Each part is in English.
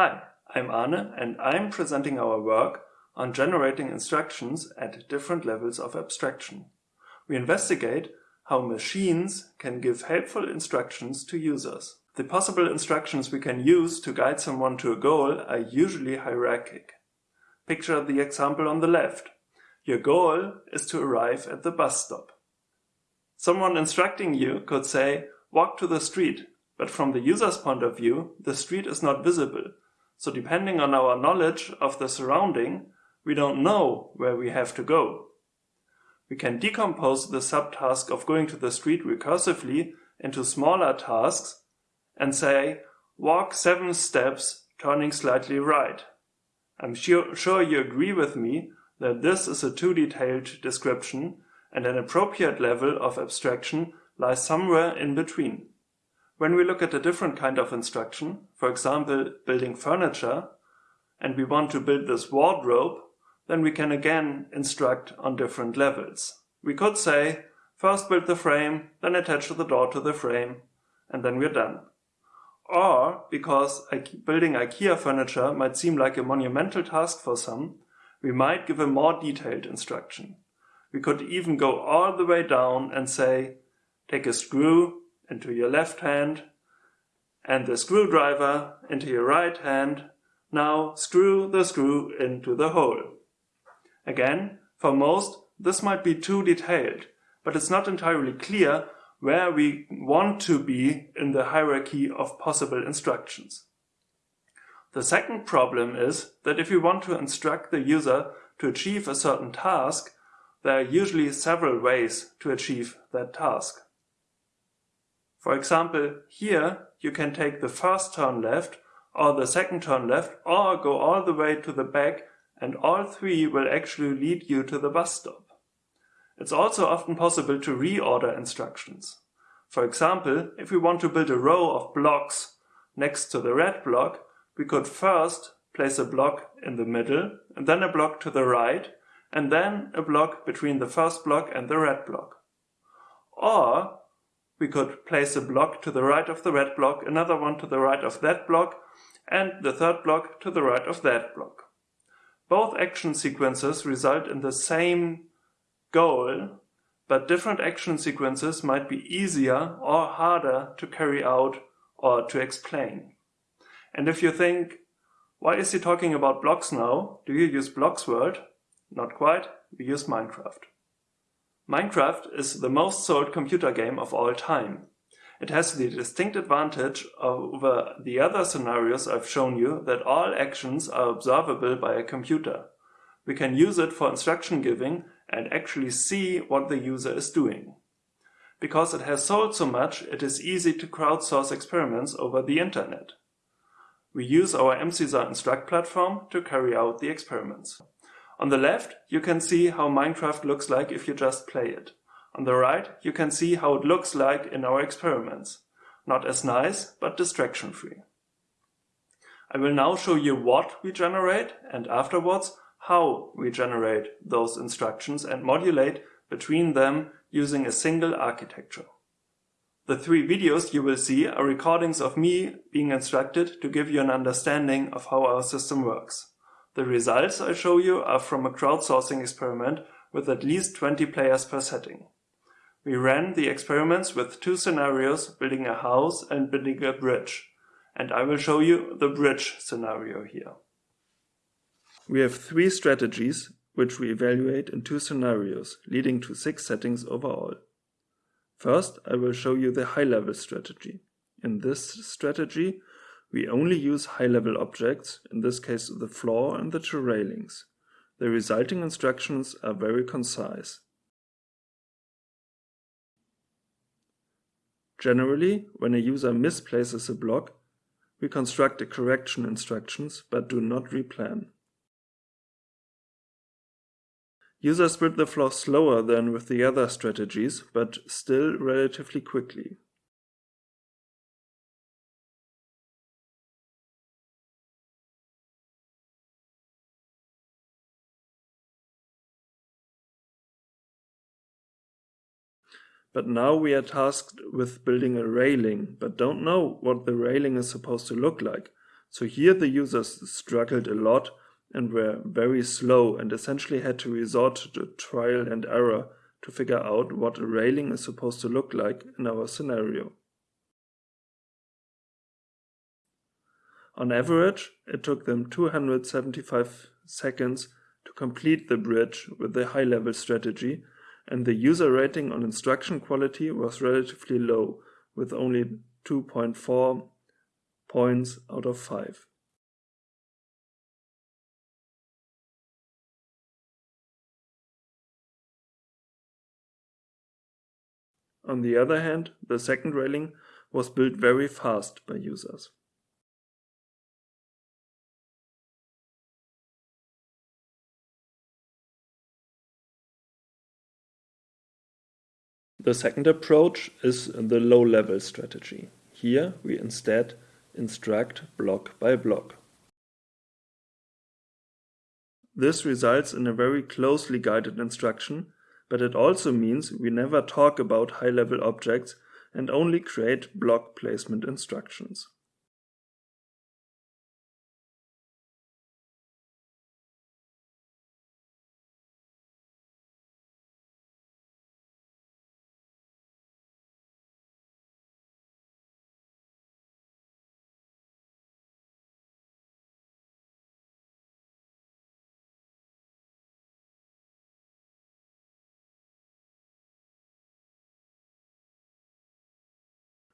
Hi, I'm Arne and I'm presenting our work on generating instructions at different levels of abstraction. We investigate how machines can give helpful instructions to users. The possible instructions we can use to guide someone to a goal are usually hierarchic. Picture the example on the left. Your goal is to arrive at the bus stop. Someone instructing you could say, walk to the street, but from the user's point of view, the street is not visible. So depending on our knowledge of the surrounding, we don't know where we have to go. We can decompose the subtask of going to the street recursively into smaller tasks and say, walk seven steps, turning slightly right. I'm sure, sure you agree with me that this is a too detailed description and an appropriate level of abstraction lies somewhere in between. When we look at a different kind of instruction, for example, building furniture, and we want to build this wardrobe, then we can again instruct on different levels. We could say, first build the frame, then attach the door to the frame, and then we're done. Or, because building IKEA furniture might seem like a monumental task for some, we might give a more detailed instruction. We could even go all the way down and say, take a screw, into your left hand and the screwdriver into your right hand. Now screw the screw into the hole. Again, for most, this might be too detailed, but it's not entirely clear where we want to be in the hierarchy of possible instructions. The second problem is that if we want to instruct the user to achieve a certain task, there are usually several ways to achieve that task. For example, here you can take the first turn left or the second turn left or go all the way to the back and all three will actually lead you to the bus stop. It's also often possible to reorder instructions. For example, if we want to build a row of blocks next to the red block, we could first place a block in the middle and then a block to the right and then a block between the first block and the red block. Or we could place a block to the right of the red block, another one to the right of that block, and the third block to the right of that block. Both action sequences result in the same goal, but different action sequences might be easier or harder to carry out or to explain. And if you think, why is he talking about blocks now? Do you use Blocksworld? Not quite, we use Minecraft. Minecraft is the most sold computer game of all time. It has the distinct advantage over the other scenarios I've shown you that all actions are observable by a computer. We can use it for instruction giving and actually see what the user is doing. Because it has sold so much, it is easy to crowdsource experiments over the internet. We use our MC-Saar-Instruct platform to carry out the experiments. On the left, you can see how Minecraft looks like if you just play it. On the right, you can see how it looks like in our experiments. Not as nice, but distraction free. I will now show you what we generate and afterwards how we generate those instructions and modulate between them using a single architecture. The three videos you will see are recordings of me being instructed to give you an understanding of how our system works. The results I show you are from a crowdsourcing experiment with at least 20 players per setting. We ran the experiments with two scenarios, building a house and building a bridge, and I will show you the bridge scenario here. We have three strategies which we evaluate in two scenarios, leading to six settings overall. First, I will show you the high-level strategy. In this strategy, we only use high-level objects, in this case the floor and the two railings. The resulting instructions are very concise. Generally, when a user misplaces a block, we construct a correction instructions but do not replan. Users build the floor slower than with the other strategies, but still relatively quickly. But now we are tasked with building a railing, but don't know what the railing is supposed to look like. So here the users struggled a lot and were very slow and essentially had to resort to trial and error to figure out what a railing is supposed to look like in our scenario. On average, it took them 275 seconds to complete the bridge with the high-level strategy, and the user rating on instruction quality was relatively low, with only 2.4 points out of 5. On the other hand, the second railing was built very fast by users. The second approach is the low-level strategy. Here we instead instruct block by block. This results in a very closely guided instruction, but it also means we never talk about high-level objects and only create block placement instructions.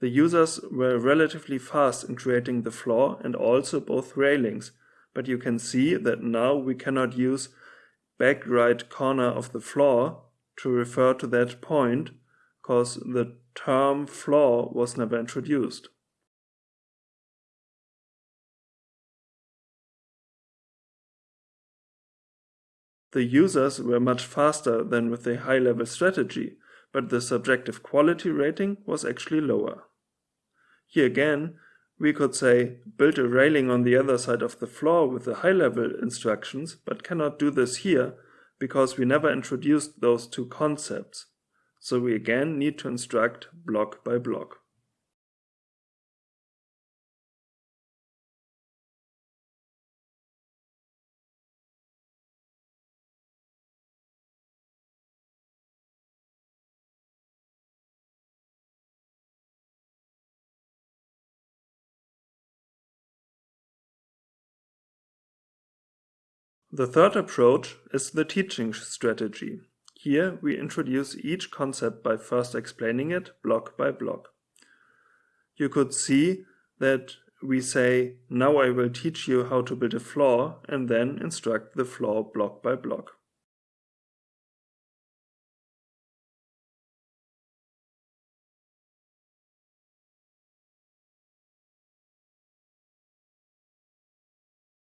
The users were relatively fast in creating the floor and also both railings, but you can see that now we cannot use back right corner of the floor to refer to that point, because the term floor was never introduced. The users were much faster than with the high-level strategy, but the subjective quality rating was actually lower. Here again, we could say build a railing on the other side of the floor with the high-level instructions, but cannot do this here because we never introduced those two concepts. So we again need to instruct block by block. The third approach is the teaching strategy. Here we introduce each concept by first explaining it block by block. You could see that we say, now I will teach you how to build a floor and then instruct the floor block by block.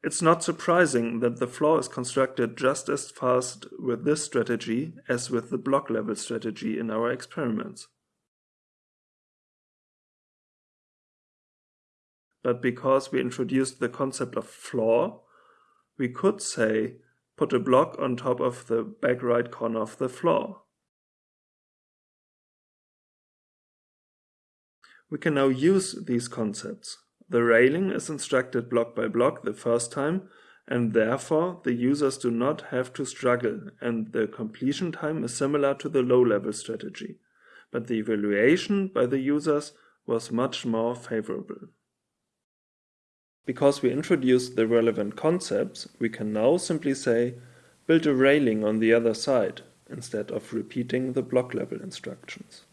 It's not surprising that the floor is constructed just as fast with this strategy as with the block level strategy in our experiments. But because we introduced the concept of floor, we could say put a block on top of the back right corner of the floor. We can now use these concepts. The railing is instructed block by block the first time and therefore the users do not have to struggle and the completion time is similar to the low-level strategy. But the evaluation by the users was much more favorable. Because we introduced the relevant concepts, we can now simply say build a railing on the other side instead of repeating the block level instructions.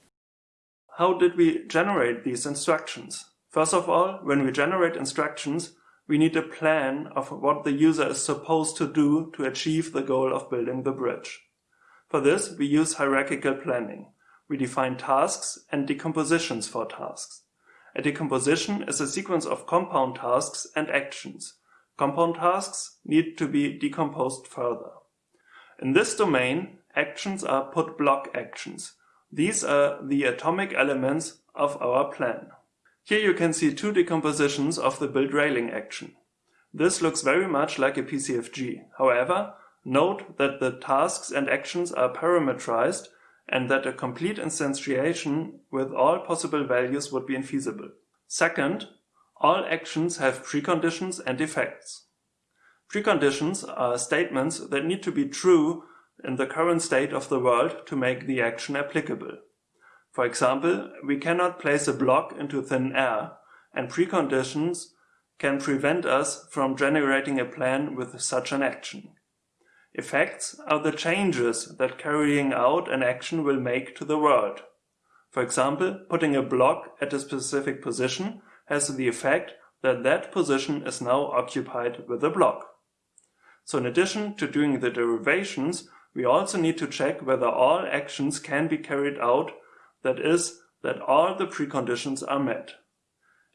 How did we generate these instructions? First of all, when we generate instructions, we need a plan of what the user is supposed to do to achieve the goal of building the bridge. For this, we use hierarchical planning. We define tasks and decompositions for tasks. A decomposition is a sequence of compound tasks and actions. Compound tasks need to be decomposed further. In this domain, actions are put block actions. These are the atomic elements of our plan. Here you can see two decompositions of the build railing action. This looks very much like a PCFG. However, note that the tasks and actions are parameterized and that a complete instantiation with all possible values would be infeasible. Second, All actions have preconditions and effects. Preconditions are statements that need to be true in the current state of the world to make the action applicable. For example, we cannot place a block into thin air, and preconditions can prevent us from generating a plan with such an action. Effects are the changes that carrying out an action will make to the world. For example, putting a block at a specific position has the effect that that position is now occupied with a block. So in addition to doing the derivations, we also need to check whether all actions can be carried out, that is, that all the preconditions are met.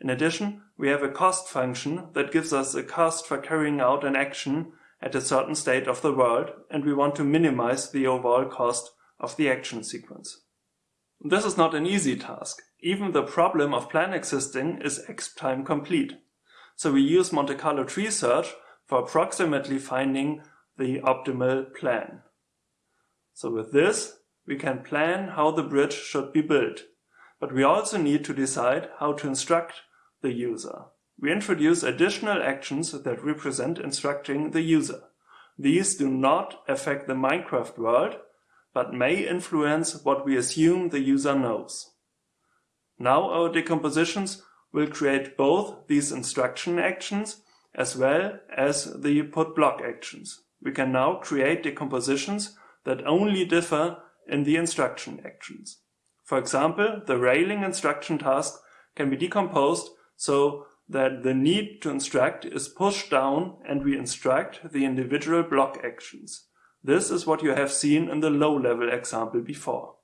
In addition, we have a cost function that gives us a cost for carrying out an action at a certain state of the world, and we want to minimize the overall cost of the action sequence. This is not an easy task. Even the problem of plan existing is EXPTIME complete. So we use Monte Carlo tree search for approximately finding the optimal plan. So with this, we can plan how the bridge should be built. But we also need to decide how to instruct the user. We introduce additional actions that represent instructing the user. These do not affect the Minecraft world, but may influence what we assume the user knows. Now our decompositions will create both these instruction actions as well as the put block actions. We can now create decompositions that only differ in the instruction actions. For example, the railing instruction task can be decomposed so that the need to instruct is pushed down and we instruct the individual block actions. This is what you have seen in the low-level example before.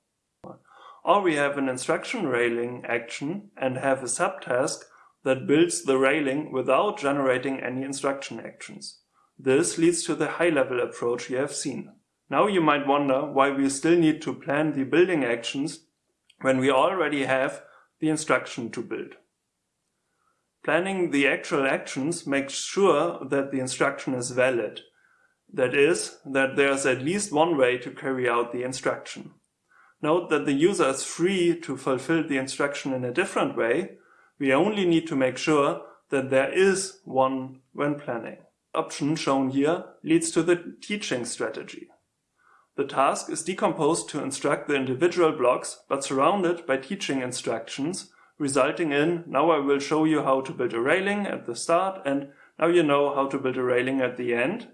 Or we have an instruction railing action and have a subtask that builds the railing without generating any instruction actions. This leads to the high-level approach you have seen. Now you might wonder why we still need to plan the building actions when we already have the instruction to build. Planning the actual actions makes sure that the instruction is valid. That is, that there's at least one way to carry out the instruction. Note that the user is free to fulfill the instruction in a different way. We only need to make sure that there is one when planning. The option shown here leads to the teaching strategy. The task is decomposed to instruct the individual blocks, but surrounded by teaching instructions, resulting in, now I will show you how to build a railing at the start, and now you know how to build a railing at the end.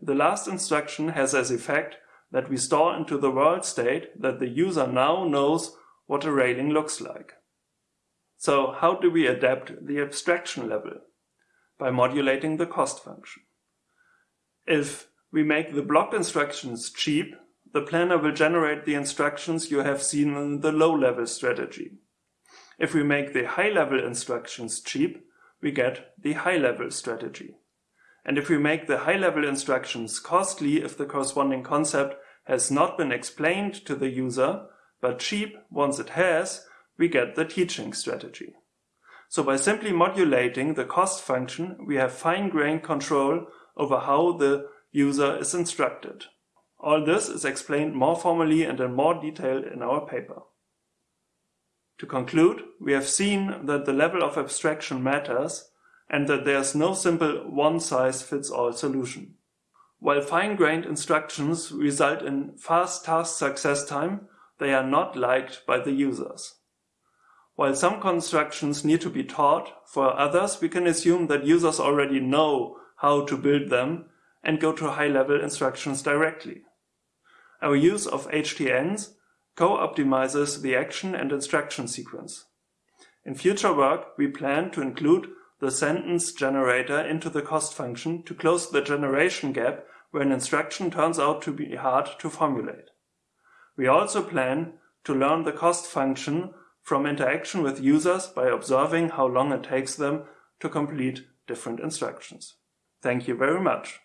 The last instruction has as effect that we store into the world state that the user now knows what a railing looks like. So how do we adapt the abstraction level? By modulating the cost function. If we make the block instructions cheap, the planner will generate the instructions you have seen in the low-level strategy. If we make the high-level instructions cheap, we get the high-level strategy. And if we make the high-level instructions costly if the corresponding concept has not been explained to the user, but cheap once it has, we get the teaching strategy. So by simply modulating the cost function, we have fine-grained control over how the user is instructed. All this is explained more formally and in more detail in our paper. To conclude, we have seen that the level of abstraction matters and that there is no simple one-size-fits-all solution. While fine-grained instructions result in fast task success time, they are not liked by the users. While some constructions need to be taught, for others we can assume that users already know how to build them and go to high-level instructions directly. Our use of HTNs co-optimizes the action and instruction sequence. In future work, we plan to include the sentence generator into the cost function to close the generation gap where an instruction turns out to be hard to formulate. We also plan to learn the cost function from interaction with users by observing how long it takes them to complete different instructions. Thank you very much.